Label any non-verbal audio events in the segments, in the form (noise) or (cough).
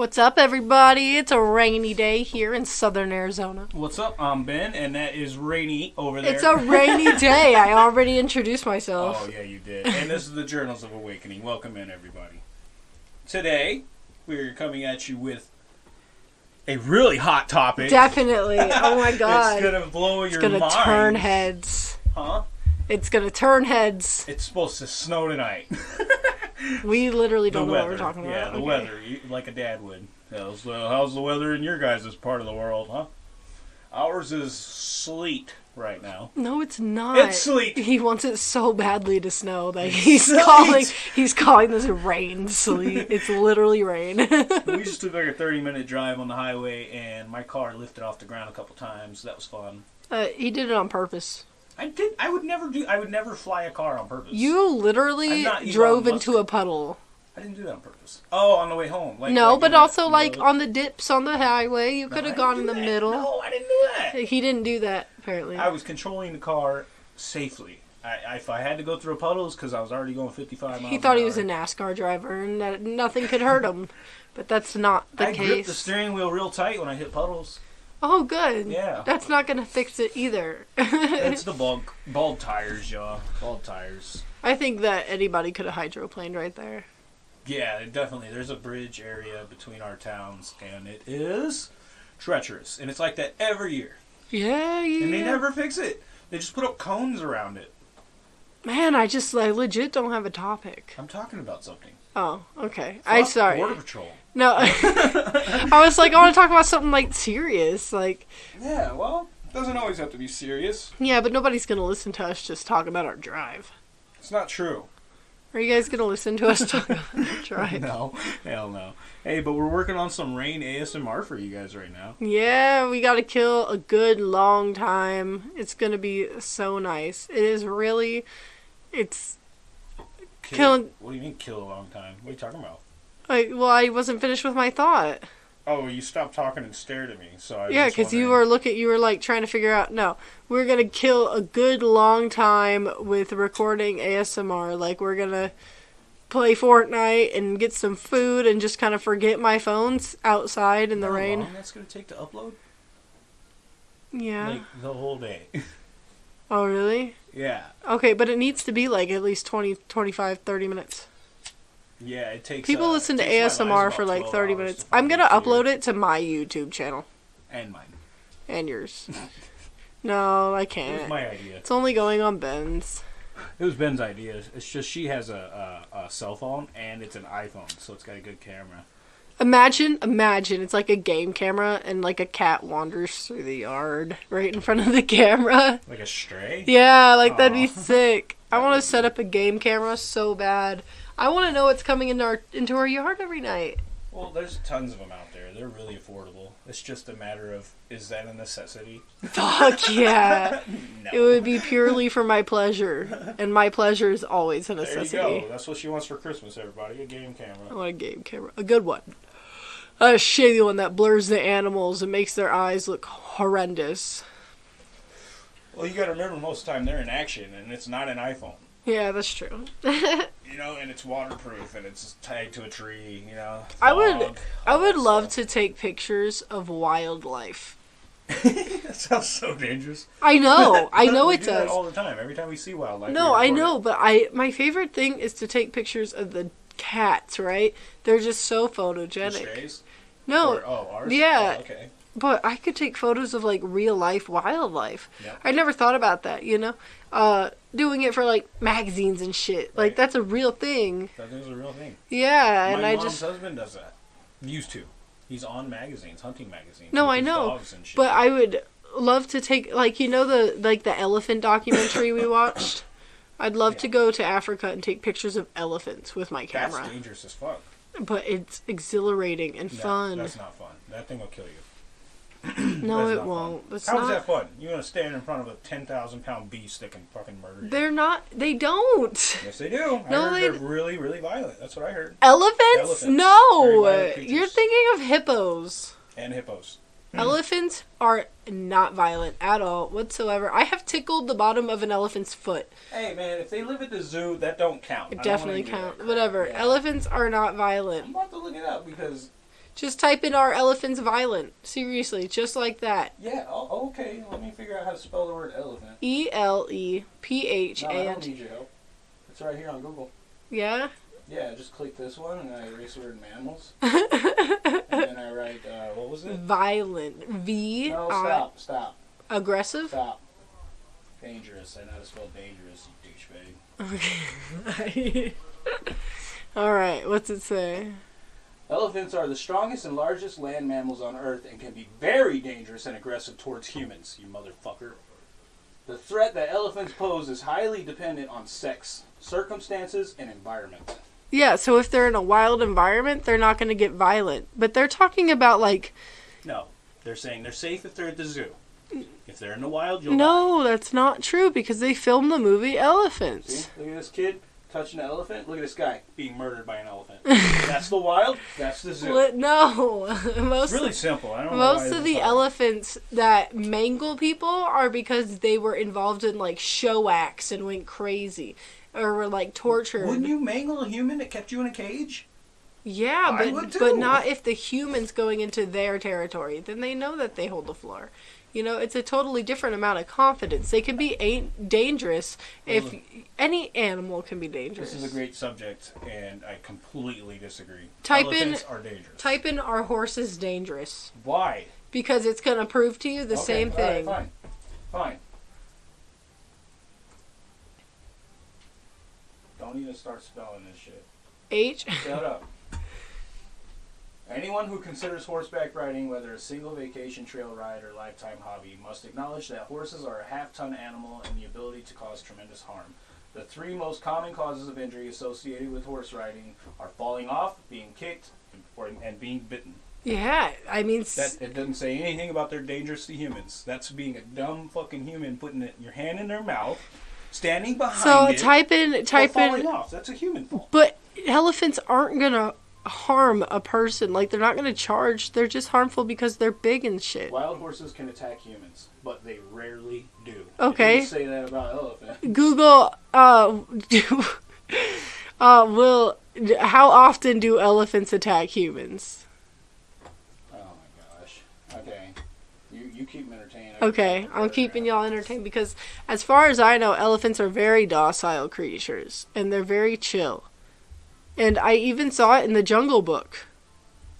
What's up, everybody? It's a rainy day here in southern Arizona. What's up? I'm Ben, and that is Rainy over there. It's a rainy (laughs) day. I already introduced myself. Oh yeah, you did. And this is the Journals of Awakening. Welcome in, everybody. Today we're coming at you with a really hot topic. Definitely. Oh my (laughs) god. It's gonna blow your mind. It's gonna turn heads. Huh? It's gonna turn heads. It's supposed to snow tonight. (laughs) We literally don't know weather. what we're talking about. Yeah, the Okay. weather, you- like a dad would. How's, uh, how's the weather in your guys' part of the world, huh? Ours is sleet right now. No, it's not. It's sleet. He wants it so badly to snow that he's sleet. calling. He's calling this rain sleet. It's literally rain. (laughs) we just took like a 30 minute drive on the highway and my car lifted off the ground a couple times that was fun uh, he did it on purpose. I did i would never do i would never fly a car on purpose You literally drove Musk. into a puddle. i didn't do that on purpose oh on the way home like no, like but also like on the dips on the highway, you No, could I have gone in the that. middle. no i didn't do that He didn't do that apparently. i was controlling the car safely I, I- if i had to go through puddles because i was already going 55 miles he thought he was a NASCAR driver and that nothing could hurt him, but that's not the i gripped the steering wheel real tight when i hit puddles oh, good. Yeah. That's not gonna fix it either. (laughs) it's the bald, bald tires y'all bald tires I think that anybody could have hydroplaned right there. Yeah, definitely. There's a bridge area between our towns, and it is treacherous. And it's like that every year. Yeah, yeah. And they never fix it. They just put up cones around it. Man, I just like legit don't have a topic. I'm talking about something. Oh, okay. I Fuck sorry. Border Patrol. No, (laughs) I was like, I want to talk about something like serious, like Yeah, well, doesn't always have to be serious. yeah, but nobody's gonna listen to us just talk about our drive. It's not true. Are you guys gonna listen to us talk about our (laughs) drive? No, hell no. Hey, but we're working on some rain ASMR for you guys right now. Yeah, we got to kill a good long time. It's gonna be so nice. It is really, it's Kill, Killing- What do you mean kill a long time? What are you talking about? like well, I wasn't finished with my thought. Oh, you stopped talking and stared at me. So I Yeah, because you were looking, you were like trying to figure out. No, we're gonna kill a good long time with recording ASMR. Like we're gonna play Fortnite and get some food and just kind of forget my phones outside in the How rain. long that's gonna take to upload? Yeah. Like the whole day. (laughs) oh, really? Yeah. Okay, but it needs to be like at least 20, 25, 30 minutes. Yeah, it takes. People uh, listen to ASMR for like 30 minutes. I'm gonna upload it to my YouTube channel And mine. and yours. (laughs) no, I can't. It's my idea. It's only going on Ben's. It was Ben's idea. It's just she has a, a, a cell phone and it's an iPhone, so it's got a good camera. Imagine, imagine it's like a game camera and like a cat wanders through the yard right in front of the camera. Like a stray. Yeah, like that'd be sick. (laughs) I want to set up a game camera so bad. I want to know what's coming into our into our yard every night. Well, there's tons of them out there. They're really affordable. It's just a matter of is that a necessity? Fuck yeah. (laughs) No. It would be purely for my pleasure, and my pleasure is always a necessity. there you go. That's what she wants for Christmas, everybody. A game I camera. want a game camera, a good one. A shitty one that blurs the animals and makes their eyes look horrendous. Well, you got to remember most of the time they're in action, and it's not an iPhone. Yeah, that's true. (laughs) You know, and it's waterproof, and it's tagged to a tree. You know. I would- I would love stuff. to take pictures of wildlife. (laughs) that sounds so dangerous. I know, (laughs) I know We it do that does. all the time. Every time we see wildlife. No, I know, but I my favorite thing is to take pictures of the cats. Right? They're just so photogenic. No, Or- oh, ours. yeah. Oh, okay. but I could take photos of like real life wildlife. Yeah. I never thought about that. You know, uh, doing it for like magazines and shit. Like that's a real thing. That is a real thing. Yeah, and My I mom's just husband does that. Used to. He's on magazines, hunting magazines. No, I know, and. But I would love to take like you know the like the elephant documentary we (coughs) watched. I'd love to go to Africa and take pictures of elephants with my camera. That's dangerous as fuck. But it's exhilarating and No, fun. That's not fun. That thing will kill you. (clears throat) no, it won't. How is not. that fun? You're gonna stand in front of a ten thousand pound beast that can fucking murder you. They're not. They don't. yes, they do. I No, heard they- they're really, really violent. That's what I heard. Elephants? Elephants. No. You're thinking of hippos. And hippos. Mm. Elephants are not violent at all whatsoever. I have tickled the bottom of an elephant's foot. Hey man, if they live at the zoo, that don't count. It I definitely count. Whatever. Yeah. Elephants are not I'm violent. about to look it up because Just type in "Are elephants violent?" Seriously, just like that. Yeah. Oh, okay. Let me figure out how to spell the word elephant. E L E P H No, A I N don't need your help. It's right here on Google. Yeah. Yeah, just click this one and I erase the word mammals. (laughs) and then I write, uh, what was it? Violent. V No, stop, stop, aggressive. stop. Dangerous. I know how to spell dangerous, you douchebag. Okay. (laughs) All right. What's it say? Elephants are the strongest and largest land mammals on Earth and can be very dangerous and aggressive towards humans, you motherfucker. The threat that elephants pose is highly dependent on sex, circumstances, and environment. Yeah. So if they're in a wild environment, they're not going to get violent. But they're talking about like No, they're saying they're safe if they're at the zoo. If they're in the wild, you'll die. no, that's not true because they filmed the movie See? Elephants. Look at this kid touching an elephant. Look at this guy being murdered by an elephant. (laughs) that's the wild. That's the zoo. What? No, (laughs) most It's really simple. I don't most of the hard. elephants that mangle people are because they were involved in like show acts and went crazy or were like tortured. Wouldn't you mangle a human that kept you in a cage? Yeah, I but but not if the humans going into their territory. Then they know that they hold the floor. You know, it's a totally different amount of confidence. They can be a- dangerous if Well, any animal can be dangerous. This is a great subject, and I completely disagree. Type in- Elephants are dangerous. Type in "Are horses dangerous?" Why? Because it's gonna prove to you the Okay, same all right, thing. fine. Fine. Don't even start spelling this shit. H. Shut up. Anyone who considers horseback riding, whether a single vacation trail ride or lifetime hobby, must acknowledge that horses are a half ton animal and the ability to cause tremendous harm. The three most common causes of injury associated with horse riding are falling off, being kicked, or, and being bitten. Yeah, I mean, That it doesn't say anything about they're dangerous to humans. That's being a dumb fucking human putting it, your hand in their mouth, standing behind so it, type in type falling in. off. That's a human fault. But elephants aren't gonna harm a person. Like they're not gonna charge. They're just harmful because they're big and shit. Wild horses can attack humans, but they rarely do. Okay. You say that about elephants. (laughs) Google uh (laughs) uh will how often do elephants attack humans? Oh my gosh. Okay. You you keep them entertained. Okay, I'm keeping y'all entertained because as far as I know, elephants are very docile creatures and they're very chill. And I even saw it in the Jungle Book.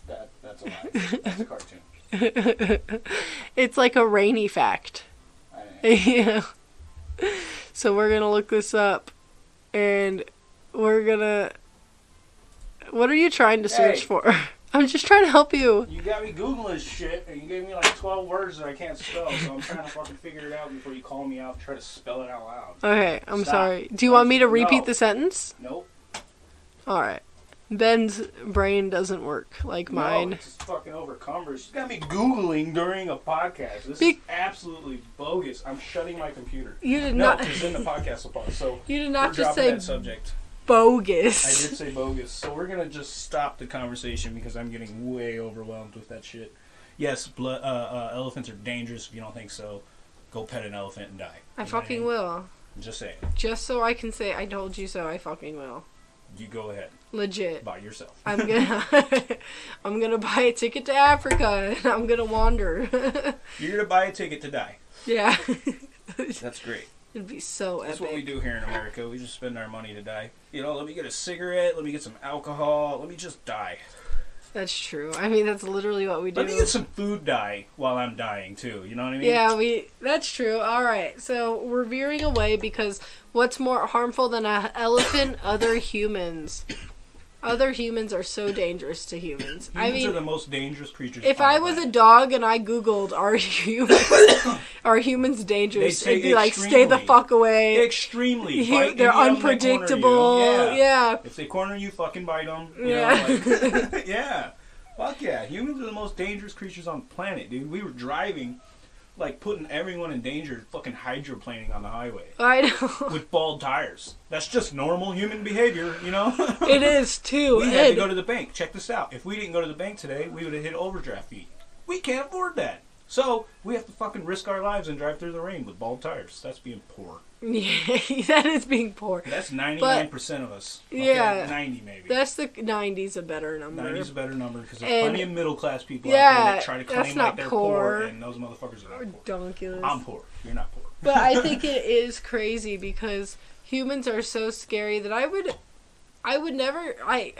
That that's a lie. That's a cartoon. (laughs) It's like a rainy fact. (laughs) Yeah. So we're gonna look this up, and we're gonna. What are you trying to search Hey. for? (laughs) I'm just trying to help you. you got me googling shit, and you gave me like twelve words that I can't spell. So I'm trying to fucking figure it out before you call me out. and Try to spell it out loud. Okay, I'm Stop. sorry. Do you want me to repeat No. the sentence? Nope. All right. Ben's brain doesn't work like No, mine. it's fucking overcumbered. She's got me googling during a podcast. This Be- is absolutely bogus. I'm shutting my computer. You did No, not. because then the podcast will pause. So (laughs) You did not just say that subject. Bogus. I did (laughs) say bogus. So we're gonna just stop the conversation because I'm getting way overwhelmed with that shit. Yes, blood, uh, uh, elephants are dangerous. If you don't think so, go pet an elephant and die. I You what fucking mean? will. Just say. Just so I can say I told you so. I fucking will. You go ahead Legit. by yourself. I'm gonna (laughs) I'm gonna buy a ticket to Africa and I'm gonna wander. (laughs) You're gonna buy a ticket to die. yeah. That's great. It'd be so epic. That's epic. what we do here in America. We just spend our money to die. You know, let me get a cigarette. Let me get some alcohol. Let me just die. That's true. I mean, that's literally what we do. Let me get some food die while I'm dying too. You know what I mean? yeah, we. That's true. All right, so we're veering away because what's more harmful than an elephant? Other humans. Other humans are so dangerous to humans. Humans I are mean, the most dangerous creatures. if I was a dog and I googled are humans (coughs) are humans dangerous, They'd it'd be like stay the fuck away. extremely, (laughs) they're when they unpredictable. Yeah. yeah. If they corner you, fucking bite them. Yeah. Know, like, (laughs) (laughs) yeah. Fuck yeah. Humans are the most dangerous creatures on the planet, dude. We were driving, like putting everyone in danger, fucking hydroplaning on the highway I know. with bald tires. That's just normal human behavior, you know. (laughs) it is too. we had to go to the bank. Check this out. If we didn't go to the bank today, we would have hit overdraft fee. We can't afford that. So we have to fucking risk our lives and drive through the rain with bald tires. That's being poor. (laughs) Yeah, (laughs) that is being poor. That's ninety nine percent of us. Okay? Yeah. ninety maybe. That's the '90s a better number. Ninety's a better number because there's And- plenty of middle class people out Yeah, there that try to claim like they're poor. poor. and those motherfuckers are not poor. donkulous. I'm poor. You're not poor. but I (laughs) think it is crazy because humans are so scary that I would, I would never. I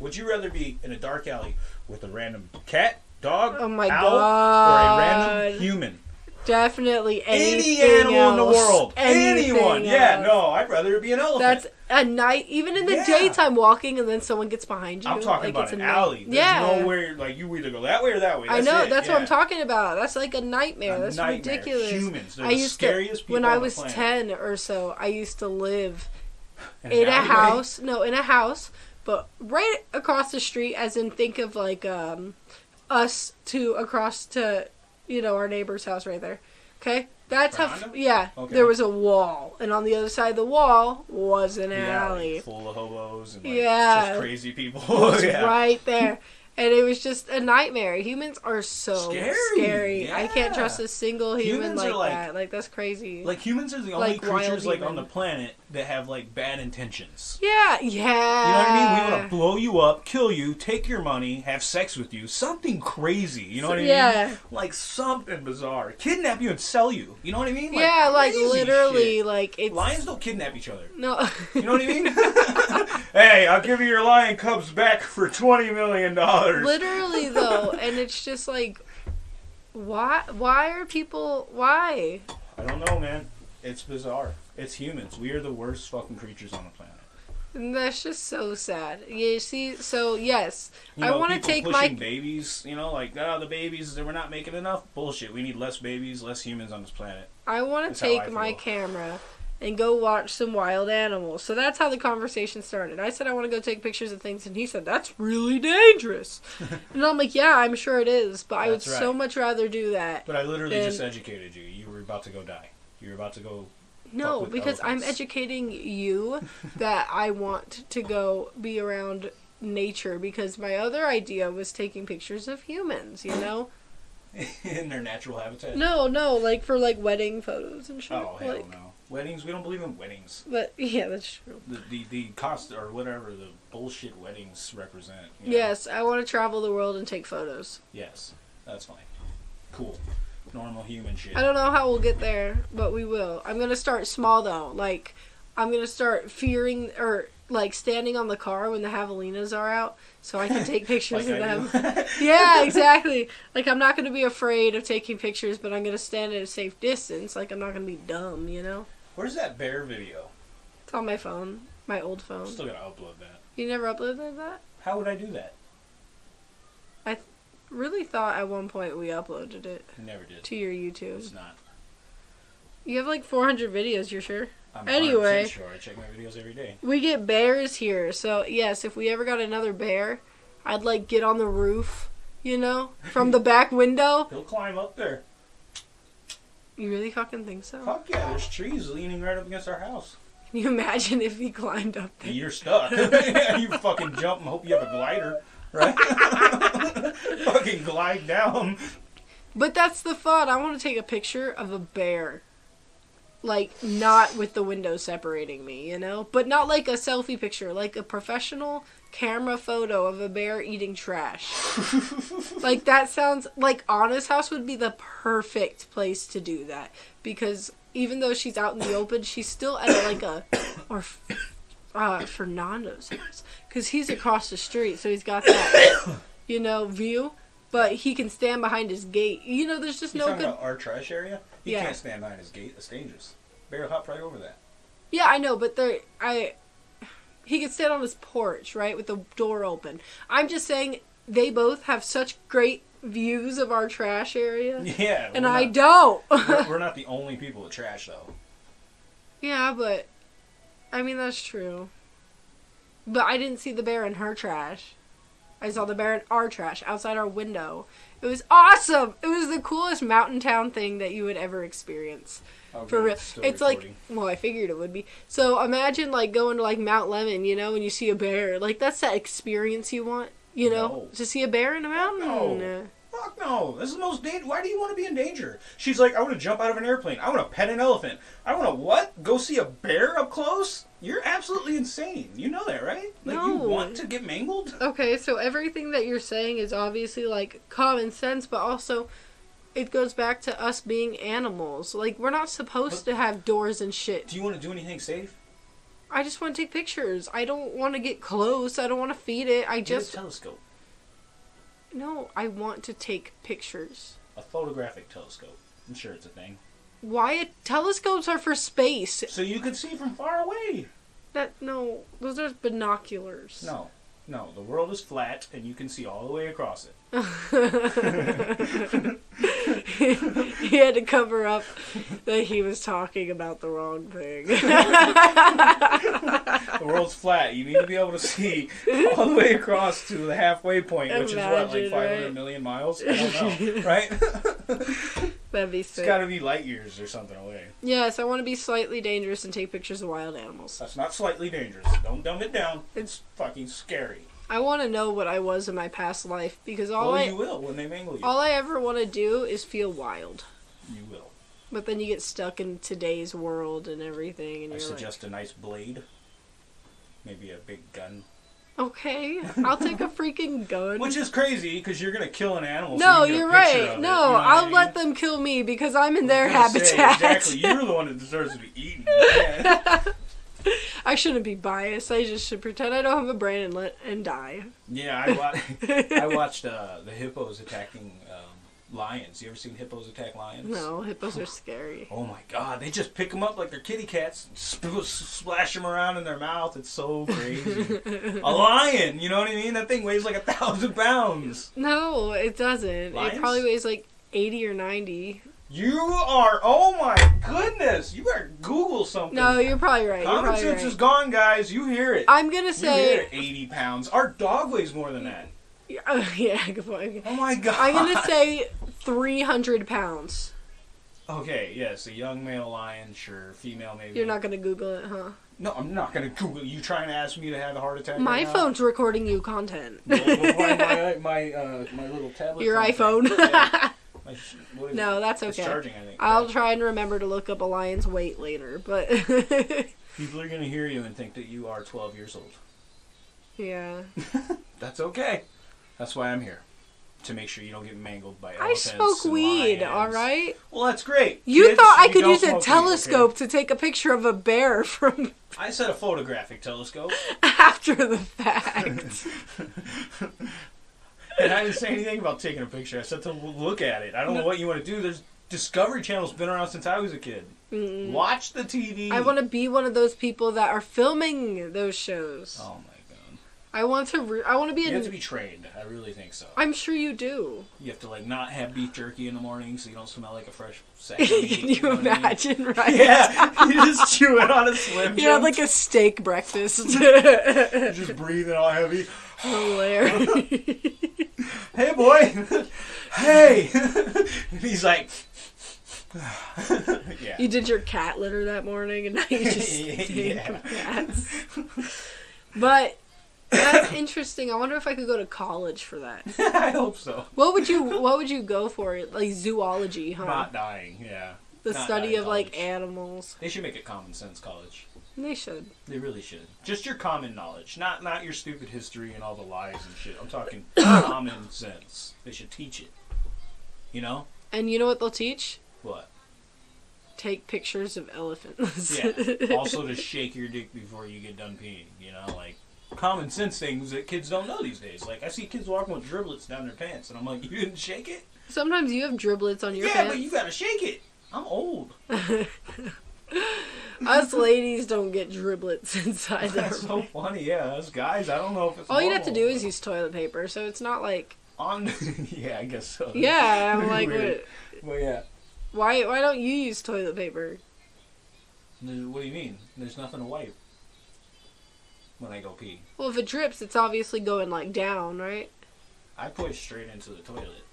Would you rather be in a dark alley with a random cat, dog, Oh my owl, or a random human? Definitely Any animal in the world. Anyone. Yeah, else. no, I'd rather it be an elephant. That's a night, even in the Yeah. daytime, walking and then someone gets behind you. I'm talking like, about it's an alley. There's yeah, nowhere like you either go that way or that way. I know. it, That's what I'm talking about. That's like a nightmare. A That's nightmare. ridiculous. Humans, they're I the used scariest to people when I was ten or so. I used to live In in a house. No, in a house, but right across the street. As in, think of like um, us to across to, you know, our neighbor's house right there. Okay, that's how. Yeah, Okay. there was a wall, and on the other side of the wall was an alley. full of hobos and like Yeah. just crazy people. (laughs) Yeah. right there. And it was just a nightmare. Humans are so Scary, scary. I can't trust a single human Humans like, are like- that. Like that's crazy. Like humans are the only Like creatures like on the planet that have like bad intentions. yeah, yeah. You know what I mean? We want to blow you up, kill you, take your money, have sex with you, something crazy. You know what I mean? Yeah. Like something bizarre, kidnap you and sell you. You know what I mean? Like, yeah, like literally, shit. like it's Lions don't kidnap each other. no. You know what I mean? (laughs) (laughs) hey, I'll give you your lion cubs back for twenty million dollars. literally (laughs) though, and it's just like, why? Why are people? Why? I don't know, man. It's bizarre. It's humans. We are the worst fucking creatures on the planet. And that's just so sad. You see, so yes, You I wanna take pushing my- babies. You know, like oh, the babies. That we're not making enough. Bullshit. We need less babies, less humans on this planet. I want to take my camera and go watch some wild animals. So that's how the conversation started. I said I want to go take pictures of things, and he said that's really dangerous. (laughs) and I'm like, yeah, I'm sure it is, but I would That's so much rather do that. But I literally Then- just educated you. You were about to go die. You were about to go. No, because I'm educating you (laughs) that I want to go be around nature because my other idea was taking pictures of humans, you know? (laughs) in their natural habitat. No, no, like for like wedding photos and shit. Oh hell like, no! Weddings. We don't believe in weddings. But yeah, that's true. The the, the cost or whatever the bullshit weddings represent. you know? Yes, I want to travel the world and take photos. Yes. That's fine. Cool. Normal human shit. I don't know how we'll get there, but we will. I'm gonna start small though. Like, I'm gonna start fearing or like standing on the car when the javelinas are out, so I can (laughs) take pictures Like of them. (laughs) yeah, (laughs) exactly. Like I'm not gonna be afraid of taking pictures, but I'm gonna stand at a safe distance. Like I'm not gonna be dumb, you know. Where's that bear video? It's on my phone, my old I'm phone. still gotta upload that. You never uploaded that? How would I do that? I really thought at one point we uploaded it never did. to your YouTube. It's not. You have like 400 videos. You're sure? I'm Anyway. 100% sure. I check my videos every day. We get bears here, so yes, if we ever got another bear, I'd like get on the roof, you know, from the (laughs) back window. He'll climb up there. You really fucking think so? Fuck yeah, there's trees leaning right up against our house. Can you imagine if he climbed up there? You're stuck. (laughs) you fucking jump and hope you have a glider, right? (laughs) fucking glide down. But that's the fun. I want to take a picture of a bear. Like, not with the window separating me, you know? But not like a selfie picture, like a professional camera photo of a bear eating trash. (laughs) like, that sounds like Anna's house would be the perfect place to do that. Because even though she's out in the open, she's still at like a. Or uh, Fernando's house. Because he's across the street, so he's got that, you know, view. But he can stand behind his gate. You know, there's just You no good. about our trash area? You Yeah. can't stand behind his gate. It's dangerous. Bear hop right over that. Yeah, I know, but there, I, he could stand on his porch, right, with the door open. I'm just saying they both have such great views of our trash area, (laughs) Yeah. and I not- don't. (laughs) we're, we're not the only people with trash, though. yeah, but I mean that's true. But I didn't see the bear in her trash. I saw the bear in our trash outside our window. It was awesome. It was the coolest mountain town thing that you would ever experience. Oh, For real. It's like, well, I figured it would be. So imagine like going to like Mount Lemmon, you know, and you see a bear. Like that's that experience you want, you know, No. to see a bear in a mountain. No. Fuck no. This is the most dangerous. Why do you want to be in danger? She's like, I want to jump out of an airplane. I want to pet an elephant. I want to what? Go see a bear up close? You're absolutely insane. You know that, right? Like you want to get mangled? Okay, so everything that you're saying is obviously like common sense, but also it goes back to us being animals. Like we're not supposed to have doors and shit. Do you want to do anything safe? I just want to take pictures. I don't want to get close. I don't want to feed it. I Get a just telescope, no. I want to take pictures. a photographic telescope. I'm sure it's a thing. Why telescopes are for space? So you can see from far away. That no, those are binoculars. No, no. The world is flat, and you can see all the way across it. (laughs) (laughs) (laughs) he had to cover up that he was talking about the wrong thing. (laughs) The world's flat. You need to be able to see all the way across to the halfway point, which is what, like Imagine, 500 right? million miles? I don't know, (laughs) right? That'd be sick. It's got to be light years or something away. Yes, I want to be slightly dangerous and take pictures of wild animals. That's not slightly dangerous. Don't dumb it down. It's fucking scary. I want to know what I was in my past life because all well, I you will when they mangle you. all I ever want to do is feel wild. You will. But then you get stuck in today's world and everything, and I you're suggest a nice blade. Maybe a big gun. okay, (laughs) I'll take a freaking gun. Which is crazy because you're gonna kill an animal. so no, you can get a you're right. No, you know what I I'll mean? let them kill me because I'm in their I say, habitat. exactly. You're the one that deserves to be eaten. Yeah. (laughs) (laughs) I shouldn't be biased. I just should pretend I don't have a brain and let and die. Yeah, I, wa- (laughs) I watched uh, the hippos attacking um, lions. You ever seen hippos attack lions? No, hippos are scary. Oh my god, they just pick them up like they're kitty cats, and sp- splash them around in their mouth. It's so crazy. (laughs) a lion, you know what I mean? That thing weighs like a thousand pounds. No, it doesn't. Lions? It probably weighs like 80 or 90. You are, oh my goodness, you better Google something. No, you're probably right. You're Common probably sense right. is gone, guys. You hear it. I'm gonna you hear say, it. 80 pounds. Our dog weighs more than that. uh, (laughs) yeah, good point. Oh my god. I'm gonna say 300 pounds. Okay, yes, a young male lion, sure. Female, maybe. You're not gonna Google it, huh? No, I'm not gonna Google. You trying to ask me to have a heart attack? My right phone's recording you content. My (laughs) my my, uh, my little tablet. Your phone iPhone. (laughs) No, that's okay. charging, I think. I'll Yeah. try and remember to look up a lion's weight later, but (laughs) People are gonna hear you and think that you are 12 years old. yeah. (laughs) That's okay. That's why I'm here. To make sure you don't get mangled by I smoke weed, lions. alright? Well, that's great. You Kids, thought I could use a smoke weed, telescope to take a picture of a bear from? (laughs) I said a photographic telescope, after the fact. And I didn't say anything about taking a picture. I said to look at it. I don't know what you want to do. There's Discovery Channel's been around since I was a kid. Mm. Watch the TV. I want to be one of those people that are filming those shows. Oh my god. I want to. Re- I want to be. You In- have to be trained. I really think so. I'm sure you do. You have to like not have beef jerky in the morning so you don't smell like a fresh sack. (laughs) Can you know what I mean? imagine, right? (laughs) Yeah, you just chew it on a slim. You have like a steak breakfast. (laughs) just breathe breathing all heavy. Hilarious. Hey boy, hey. (laughs) and he's like, (sighs) yeah. You did your cat litter that morning, and now you (laughs) just stink Yeah. cats. But that's interesting. I wonder if I could go to college for that. (laughs) I hope so. What would you What would you go for? Like zoology, huh? Not dying. Yeah. the not study dying of like animals. They should make it common sense college. They should. They really should. Just your common knowledge, not not your stupid history and all the lies and shit. I'm talking (coughs) common sense. They should teach it. You know And you know what they'll teach? what? Take pictures of elephants. Yeah. (laughs) also, to shake your dick before you get done peeing. You know, like common sense things that kids don't know these days. Like I see kids walking with driblets down their pants, and I'm like, you didn't shake it? Sometimes you have driblets on your yeah, pants. but you gotta shake it. I'm old. (laughs) Us ladies don't get driblets (laughs) inside That's so funny. Yeah, us guys. I don't know if it's. All you'd have to do is use toilet paper, so it's not like. on. (laughs) yeah, I guess so. Yeah, I'm (laughs) like, what, Well, yeah. why? Why don't you use toilet paper? What do you mean? There's nothing to wipe when I go pee. Well, if it drips, it's obviously going like down, right? I push straight into the toilet.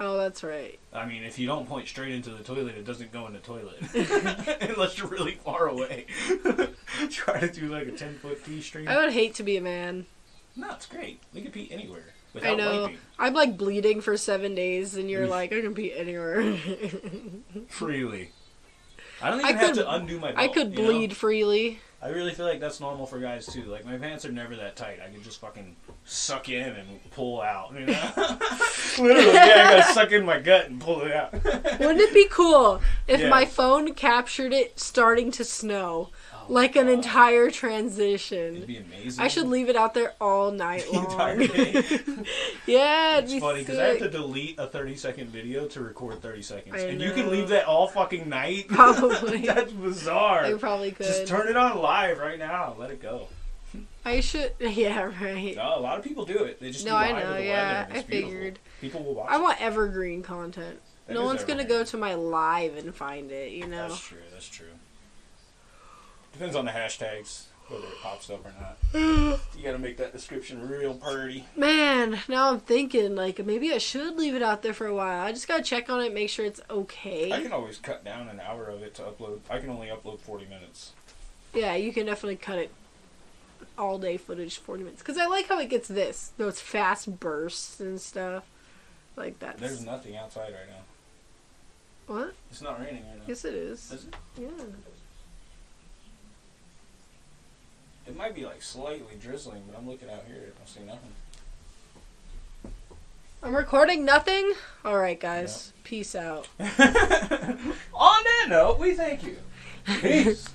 Oh, that's right. I mean, if you don't point straight into the toilet, it doesn't go in the toilet. (laughs) Unless you're really far away. (laughs) Try to do like a 10 foot pee stream. I would hate to be a man. No, it's great. We can pee anywhere. without I know. wiping I'm like bleeding for seven days, and you're like, I can pee anywhere. (laughs) freely. I don't I even have could- to undo my belt. I could you know? bleed freely. I really feel like that's normal for guys too. Like my pants are never that tight. I can just fucking suck in and pull out. You know? (laughs) Literally, yeah, I gotta suck in my gut and pull it out. Wouldn't it be cool if Yeah. my phone captured it starting to snow, like an entire It'd transition? be amazing. I should leave it out there all night The entire long. day. (laughs) yeah, it'd It's be funny because I have to delete a 30 second video to record 30 seconds. I and you can leave that all fucking night? (laughs) Probably. That's bizarre. I probably could. Just turn it on live right now. Let it go. I should. (laughs) Yeah, right. No, a lot of people do it. They just No, I know. Yeah, I beautiful. figured. People will watch I it. want evergreen content. That no one's gonna go to my live and find it. You know. That's true. That's true. Depends on the hashtags, whether it pops up or not. (gasps) You gotta make that description real pretty. Man, now I'm thinking like maybe I should leave it out there for a while. I just gotta check on it, make sure it's okay. I can always cut down an hour of it to upload. I can only upload 40 minutes. Yeah, you can definitely cut it all day footage, 40 minutes. Because I like how it gets this, those fast bursts and stuff. Like that. There's nothing outside right now. What? It's not raining right now. Yes, it is. Is it? Yeah. It might be like slightly drizzling, but I'm looking out here. I don't see nothing. I'm recording nothing? Alright, guys. Peace out. (laughs) On that note, we thank you. (laughs) Peace.